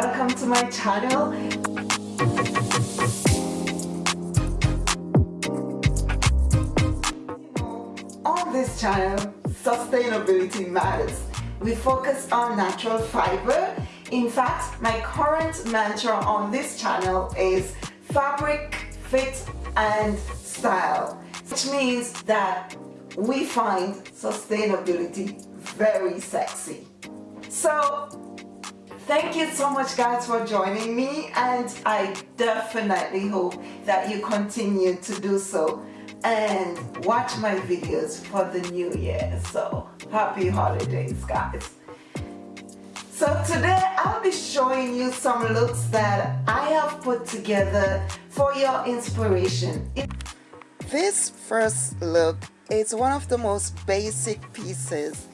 welcome to my channel. On this channel, sustainability matters. We focus on natural fiber. In fact, my current mantra on this channel is fabric, fit and style, which means that we find sustainability very sexy. So thank you so much guys for joining me and I definitely hope that you continue to do so and watch my videos for the new year. So happy holidays guys. So today I'll be showing you some looks that I have put together for your inspiration. This first look is one of the most basic pieces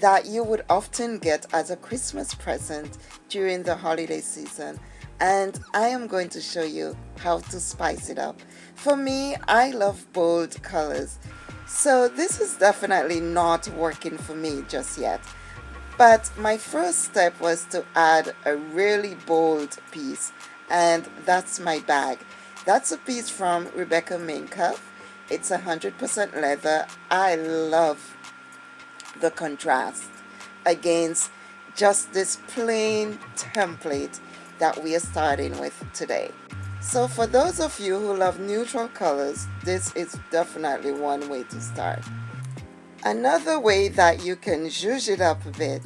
that you would often get as a Christmas present during the holiday season and I am going to show you how to spice it up. For me, I love bold colors, so this is definitely not working for me just yet. But my first step was to add a really bold piece and that's my bag. That's a piece from Rebecca Minkoff. It's 100% leather. I love the contrast against just this plain template that we are starting with today. So for those of you who love neutral colors, this is definitely one way to start. Another way that you can zhuzh it up a bit,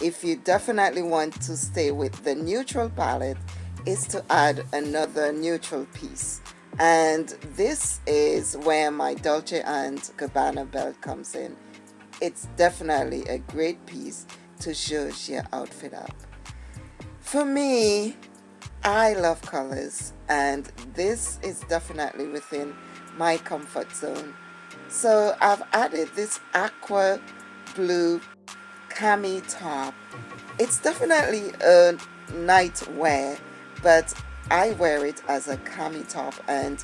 if you definitely want to stay with the neutral palette, is to add another neutral piece. And this is where my Dolce & Gabbana belt comes in it's definitely a great piece to zhuzh your outfit up. For me, I love colors and this is definitely within my comfort zone. So I've added this aqua blue cami top. It's definitely a night wear, but I wear it as a cami top and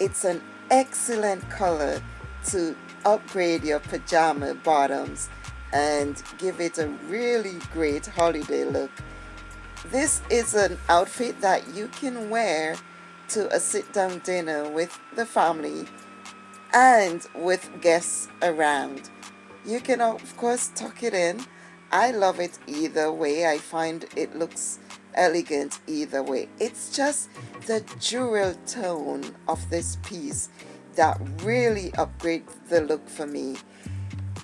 it's an excellent color to upgrade your pajama bottoms and give it a really great holiday look. This is an outfit that you can wear to a sit-down dinner with the family and with guests around. You can of course tuck it in. I love it either way. I find it looks elegant either way. It's just the jewel tone of this piece that really upgrade the look for me.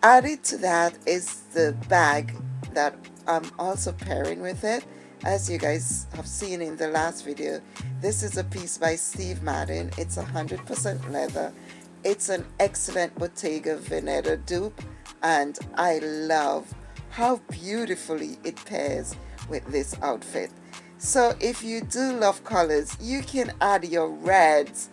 Added to that is the bag that I'm also pairing with it. As you guys have seen in the last video, this is a piece by Steve Madden. It's 100% leather. It's an excellent Bottega Veneta dupe and I love how beautifully it pairs with this outfit. So if you do love colors, you can add your reds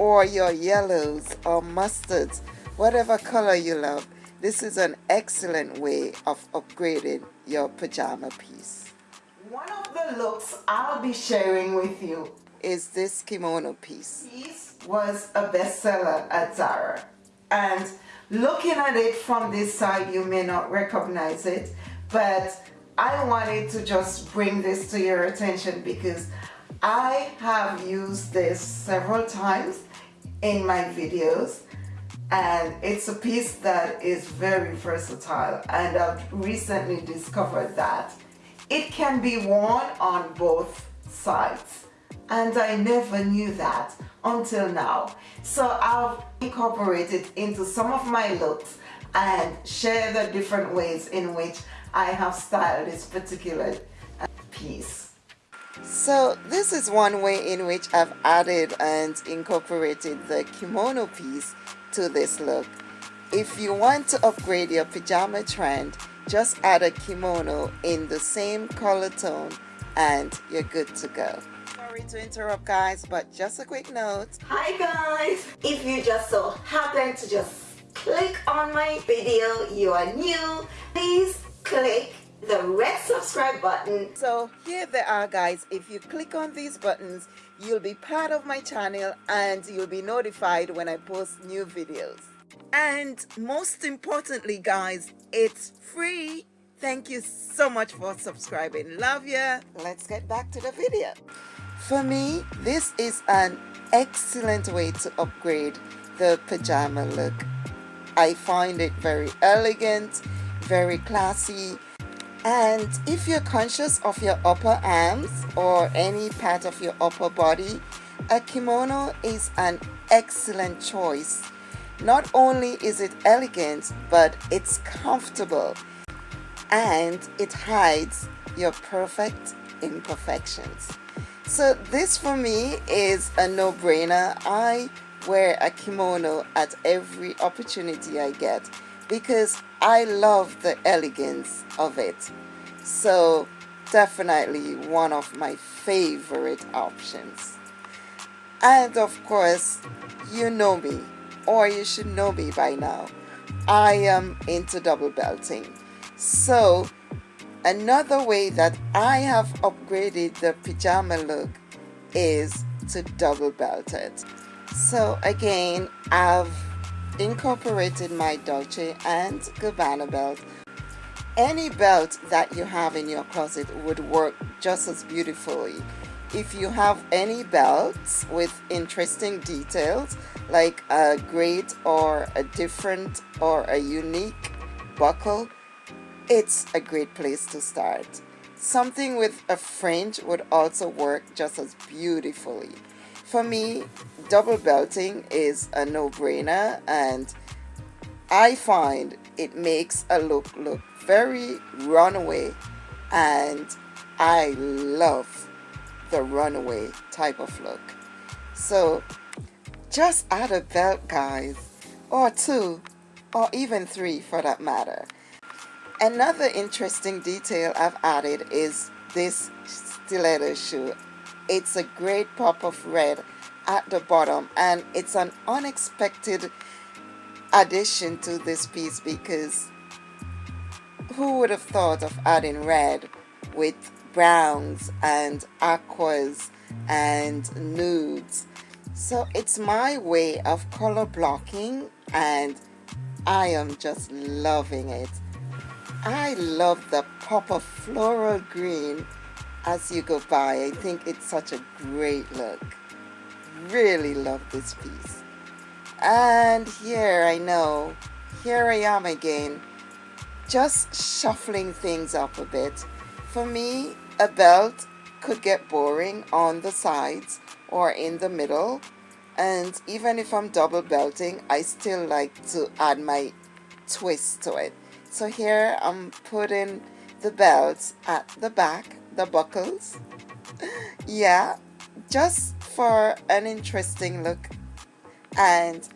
or your yellows or mustards, whatever color you love. This is an excellent way of upgrading your pajama piece. One of the looks I'll be sharing with you is this kimono piece. This was a bestseller at Zara and looking at it from this side you may not recognize it but I wanted to just bring this to your attention because I have used this several times in my videos. And it's a piece that is very versatile and I've recently discovered that. It can be worn on both sides and I never knew that until now. So I've incorporated it into some of my looks and share the different ways in which I have styled this particular uh, piece so this is one way in which I've added and incorporated the kimono piece to this look. If you want to upgrade your pajama trend, just add a kimono in the same color tone and you're good to go. Sorry to interrupt guys, but just a quick note. Hi guys! If you just so happen to just click on my video, you are new, please click the red subscribe button. So here they are guys. If you click on these buttons, you'll be part of my channel and you'll be notified when I post new videos. And most importantly guys, it's free. Thank you so much for subscribing. Love ya. Let's get back to the video. For me, this is an excellent way to upgrade the pajama look. I find it very elegant, very classy, and if you're conscious of your upper arms or any part of your upper body, a kimono is an excellent choice. Not only is it elegant, but it's comfortable and it hides your perfect imperfections. So this for me is a no-brainer. I wear a kimono at every opportunity I get because I love the elegance of it. So definitely one of my favorite options. And of course, you know me, or you should know me by now. I am into double belting. So another way that I have upgraded the pajama look is to double belt it. So again, I've incorporated my Dolce and Gabbana belt. Any belt that you have in your closet would work just as beautifully. If you have any belts with interesting details like a great or a different or a unique buckle it's a great place to start. Something with a fringe would also work just as beautifully. For me, double belting is a no-brainer and I find it makes a look look very runaway and I love the runaway type of look. So just add a belt guys or two or even three for that matter. Another interesting detail I've added is this stiletto shoe. It's a great pop of red at the bottom and it's an unexpected addition to this piece because who would have thought of adding red with browns and aquas and nudes? So it's my way of color blocking and I am just loving it. I love the pop of floral green as you go by. I think it's such a great look. Really love this piece. And here I know, here I am again, just shuffling things up a bit. For me, a belt could get boring on the sides or in the middle. And even if I'm double belting, I still like to add my twist to it. So here I'm putting the belts at the back, the buckles. yeah, just for an interesting look. And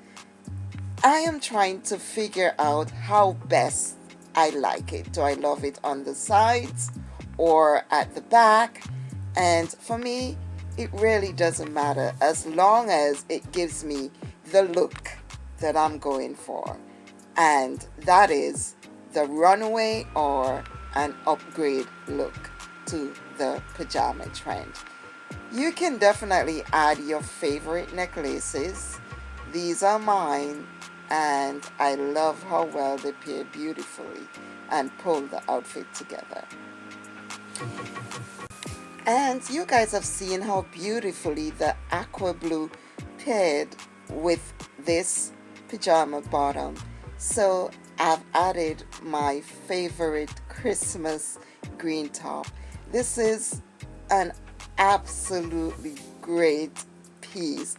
I am trying to figure out how best I like it. Do I love it on the sides or at the back? And for me, it really doesn't matter as long as it gives me the look that I'm going for. And that is the runaway or an upgrade look to the pajama trend. You can definitely add your favorite necklaces. These are mine and I love how well they pair beautifully and pull the outfit together. And you guys have seen how beautifully the aqua blue paired with this pajama bottom. So I've added my favorite Christmas green top. This is an absolutely great piece.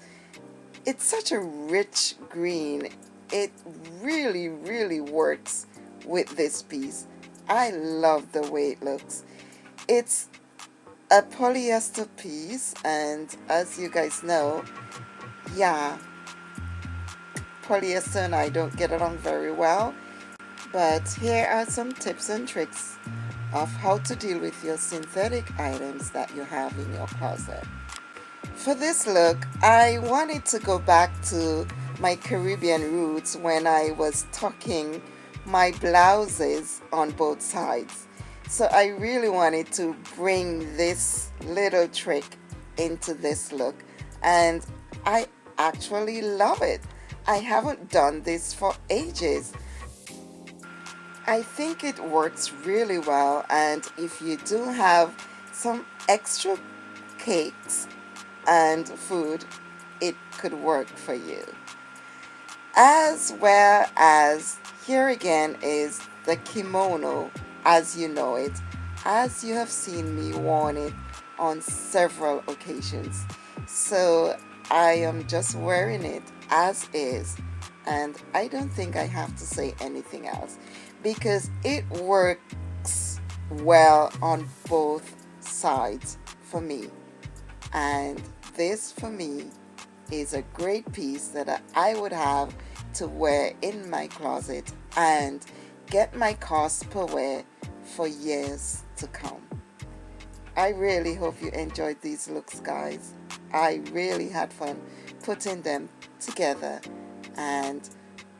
It's such a rich green. It really, really works with this piece. I love the way it looks. It's a polyester piece and as you guys know, yeah, polyester and I don't get along very well but here are some tips and tricks of how to deal with your synthetic items that you have in your closet. For this look, I wanted to go back to my Caribbean roots when I was tucking my blouses on both sides. So I really wanted to bring this little trick into this look and I actually love it. I haven't done this for ages I think it works really well and if you do have some extra cakes and food it could work for you. As well as here again is the kimono. As you know it as you have seen me worn it on several occasions. So I am just wearing it as is and I don't think I have to say anything else because it works well on both sides for me and this for me is a great piece that I would have to wear in my closet and get my cost per wear for years to come. I really hope you enjoyed these looks guys. I really had fun putting them together and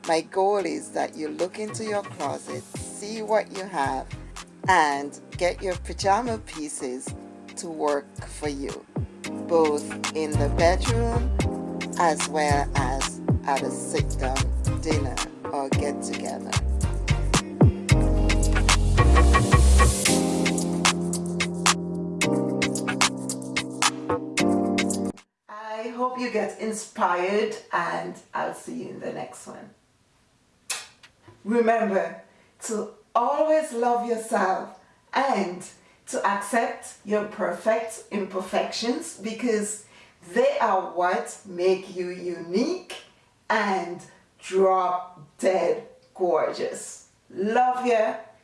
my goal is that you look into your closet, see what you have and get your pajama pieces to work for you both in the bedroom as well as at a sit down dinner or get together. I hope you get inspired and I'll see you in the next one. Remember to always love yourself and to accept your perfect imperfections because they are what make you unique and drop dead gorgeous. Love you